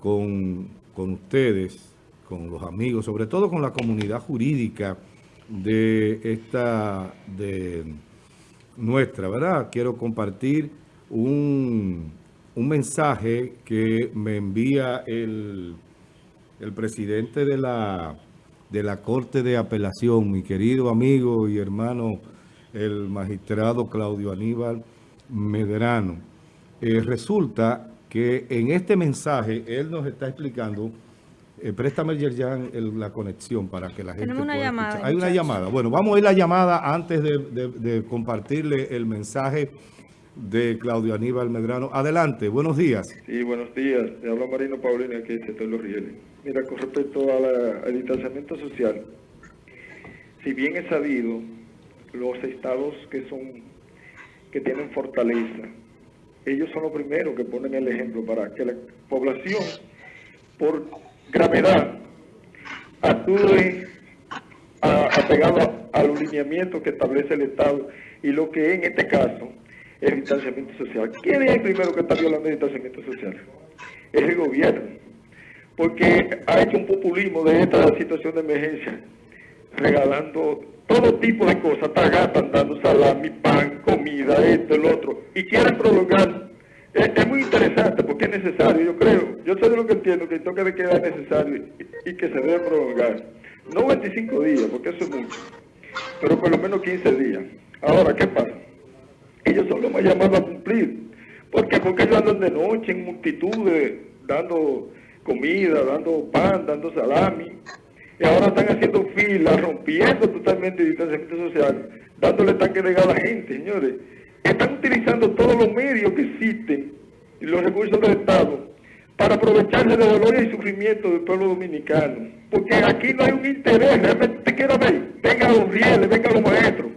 con, con ustedes, con los amigos, sobre todo con la comunidad jurídica de esta, de nuestra, ¿verdad? Quiero compartir un, un mensaje que me envía el, el presidente de la, de la Corte de Apelación, mi querido amigo y hermano, el magistrado Claudio Aníbal Medrano. Eh, resulta que en este mensaje él nos está explicando eh, préstame, Yerjan, la conexión para que la gente Tenemos una llamada. Hay una llamada. Bueno, vamos a ir la llamada antes de, compartirle el mensaje de Claudio Aníbal Medrano. Adelante, buenos días. Sí, buenos días. Te habla Marino Paulino, aquí de Los Rieles. Mira, con respecto al distanciamiento social, si bien es sabido, los estados que son que tienen fortaleza, ellos son los primeros que ponen el ejemplo para que la población, por gravedad actúe apegado al lineamiento que establece el Estado y lo que en este caso es el distanciamiento social. ¿Quién es el primero que está violando el distanciamiento social? Es el gobierno, porque ha hecho un populismo de esta situación de emergencia, regalando todo tipo de cosas, tagatan, dando salami, pan, comida, esto, el otro, y quieren prolongar es, muy interesante porque es necesario, yo creo. Yo sé de lo que entiendo, que el toque de queda es necesario y, que se debe prolongar. No 25 días, porque eso es mucho, pero por lo menos 15 días. Ahora, ¿qué pasa? Ellos son los más llamados a cumplir. ¿Por qué? Porque ellos andan de noche en multitudes, dando comida, dando pan, dando salami. Y ahora están haciendo filas, rompiendo totalmente el distanciamiento social, dándole tanque de gas a la gente, señores están utilizando todos los medios que existen y los recursos del Estado para aprovecharse del dolor y sufrimiento del pueblo dominicano. Porque aquí no hay un interés, realmente te quiero ver, vengan los rieles, vengan los maestros,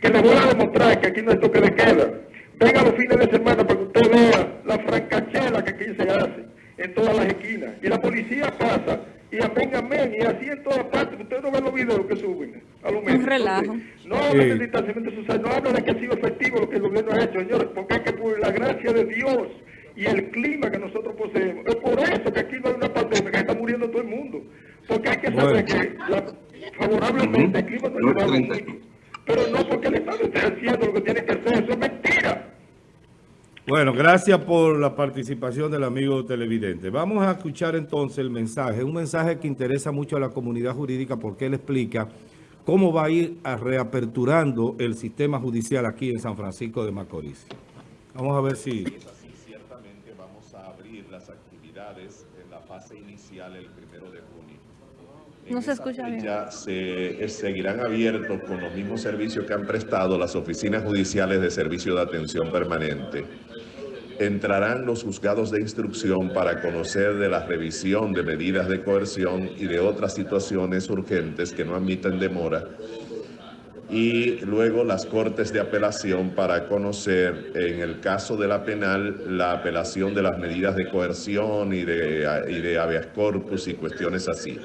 que les voy a demostrar que aquí no hay toque de queda. Vengan los fines de semana para que usted vea la francachela que aquí se hace en todas las esquinas. Y la policía pasa y amén, y así en todas partes. Ustedes no ven los videos que suben a los medios. Un relajo. no habla de distanciamiento social, no habla de que ha sido efectivo lo que el gobierno ha hecho, señores, porque es que por la gracia de Dios y el clima que nosotros poseemos, es por eso que aquí no hay una pandemia, que está muriendo todo el mundo. Porque hay que saber que favorablemente el clima no ayuda mucho. Pero no porque el Estado esté haciendo lo que tiene que hacer, eso es mentira. Bueno, gracias por la participación del amigo televidente. Vamos a escuchar entonces el mensaje, un mensaje que interesa mucho a la comunidad jurídica porque él explica cómo va a ir a reaperturando el sistema judicial aquí en San Francisco de Macorís. Vamos a ver si... ciertamente vamos a abrir las actividades en la fase inicial el primero de junio. no se escucha bien. Se, eh, seguirán abiertos con los mismos servicios que han prestado las oficinas judiciales de servicio de atención permanente entrarán los juzgados de instrucción para conocer de la revisión de medidas de coerción y de otras situaciones urgentes que no admiten demora y luego las cortes de apelación para conocer, en el caso de la penal, la apelación de las medidas de coerción y de, y de habeas corpus y cuestiones así.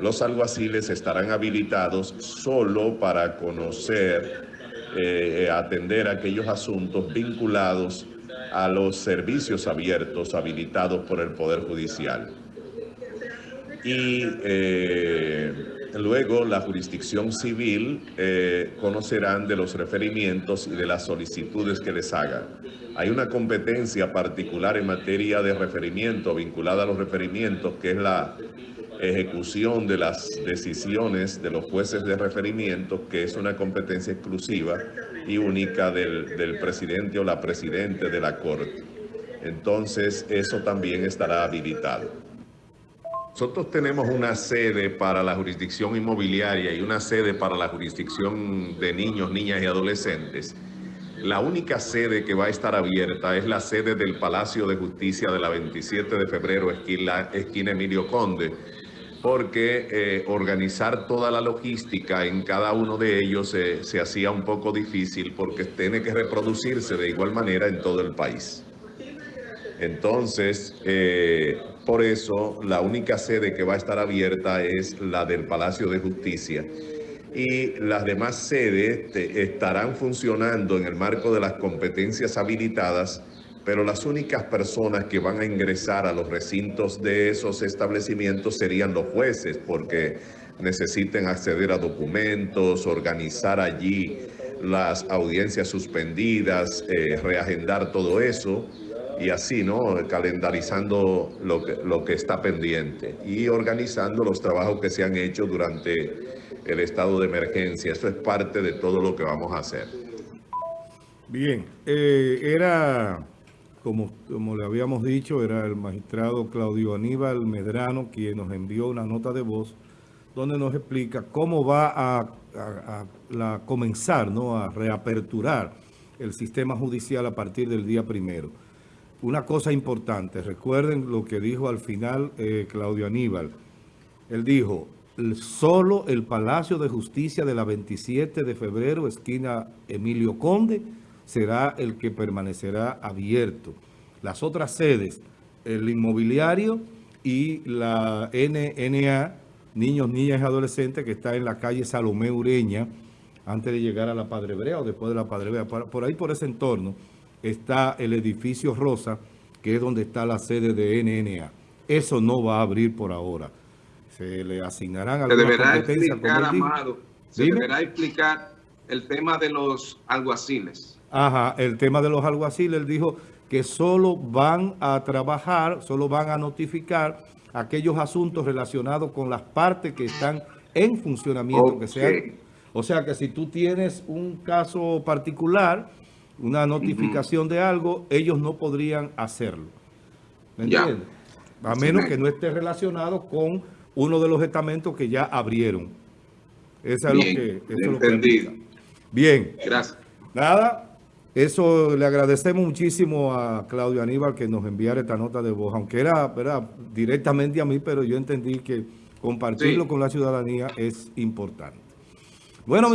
Los alguaciles estarán habilitados solo para conocer, eh, atender aquellos asuntos vinculados a los servicios abiertos habilitados por el Poder Judicial. Y eh, luego la jurisdicción civil eh, conocerán de los referimientos y de las solicitudes que les hagan. Hay una competencia particular en materia de referimiento vinculada a los referimientos, que es la ejecución de las decisiones de los jueces de referimiento, que es una competencia exclusiva y única del, presidente o la presidente de la Corte. Entonces, eso también estará habilitado. Nosotros tenemos una sede para la jurisdicción inmobiliaria y una sede para la jurisdicción de niños, niñas y adolescentes. La única sede que va a estar abierta es la sede del Palacio de Justicia de la 27 de febrero, esquina, esquina Emilio Conde, porque eh, organizar toda la logística en cada uno de ellos se hacía un poco difícil porque tiene que reproducirse de igual manera en todo el país. Entonces, eh, por eso la única sede que va a estar abierta es la del Palacio de Justicia y las demás sedes estarán funcionando en el marco de las competencias habilitadas pero las únicas personas que van a ingresar a los recintos de esos establecimientos serían los jueces, porque necesiten acceder a documentos, organizar allí las audiencias suspendidas, eh, reagendar todo eso y así, ¿no? Calendarizando lo que, lo que está pendiente y organizando los trabajos que se han hecho durante el estado de emergencia. Eso es parte de todo lo que vamos a hacer. Bien, eh, era, como, como le habíamos dicho, era el magistrado Claudio Aníbal Medrano quien nos envió una nota de voz donde nos explica cómo va a, comenzar, ¿no? a reaperturar el sistema judicial a partir del día primero. Una cosa importante, recuerden lo que dijo al final eh, Claudio Aníbal. Él dijo, "El- solo el Palacio de Justicia de la 27 de febrero, esquina Emilio Conde, será el que permanecerá abierto. Las otras sedes, el inmobiliario y la NNA, Niños, Niñas y Adolescentes, que está en la calle Salomé Ureña, antes de llegar a la Padre Brea o después de la Padre Brea. Por, ahí, por ese entorno, está el edificio Rosa, que es donde está la sede de NNA. Eso no va a abrir por ahora. Se le asignarán algunas deberá explicar. Amado, se deberá explicar el tema de los alguaciles. Ajá, el tema de los alguaciles, él dijo que solo van a trabajar, solo van a notificar aquellos asuntos relacionados con las partes que están en funcionamiento, que sean, o sea que si tú tienes un caso particular, una notificación de algo, ellos no podrían hacerlo. ¿Me entiendes? A menos que no esté relacionado con uno de los estamentos que ya abrieron. Eso es lo que... eso es lo que entendido. Bien. Gracias. Nada, eso le agradecemos muchísimo a Claudio Aníbal que nos enviara esta nota de voz, aunque era ¿verdad? directamente a mí, pero yo entendí que compartirlo Sí. con la ciudadanía es importante. Bueno, mis